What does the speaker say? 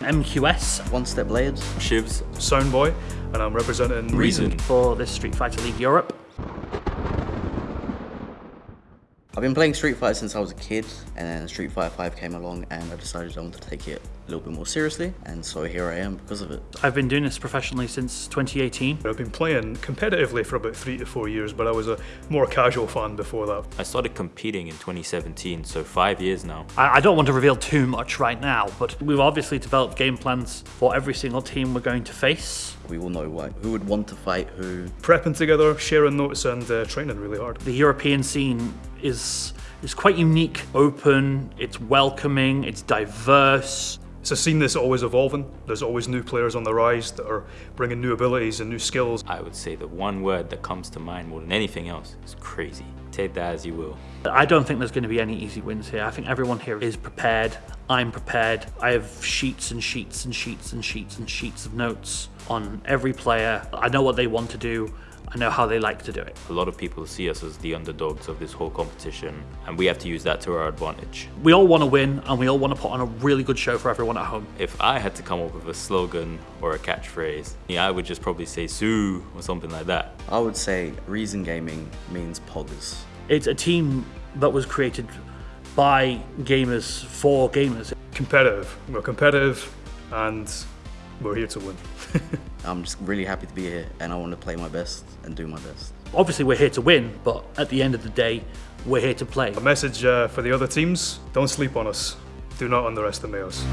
MQS One Step Blades. Shivs. Soundboy, and I'm representing Reason. for this Street Fighter League Europe. I've been playing Street Fighter since I was a kid, and then Street Fighter 5 came along, and I decided I wanted to take it a little bit more seriously, and so here I am because of it. I've been doing this professionally since 2018. I've been playing competitively for about three to four years, but I was a more casual fan before that. I started competing in 2017, so five years now. I I don't want to reveal too much right now, but we've obviously developed game plans for every single team we're going to face. We all know like, who would want to fight who. Prepping together, sharing notes, and uh, training really hard. The European scene is is quite unique, open, it's welcoming, it's diverse. It's a scene that's always evolving. There's always new players on the rise that are bringing new abilities and new skills. I would say the one word that comes to mind more than anything else is crazy. Take that as you will. I don't think there's going to be any easy wins here. I think everyone here is prepared. I'm prepared. I have sheets and sheets and sheets and sheets and sheets of notes on every player. I know what they want to do. I know how they like to do it. A lot of people see us as the underdogs of this whole competition, and we have to use that to our advantage. We all want to win and we all want to put on a really good show for everyone at home. If I had to come up with a slogan or a catchphrase, yeah, I would just probably say Sue or something like that. I would say Reason Gaming means poggers. It's a team that was created by gamers for gamers. Competitive. We're competitive, and we're here to win. I'm just really happy to be here, and I want to play my best and do my best. Obviously, we're here to win, but at the end of the day, we're here to play. A message uh, for the other teams don't sleep on us. Do not underestimate us.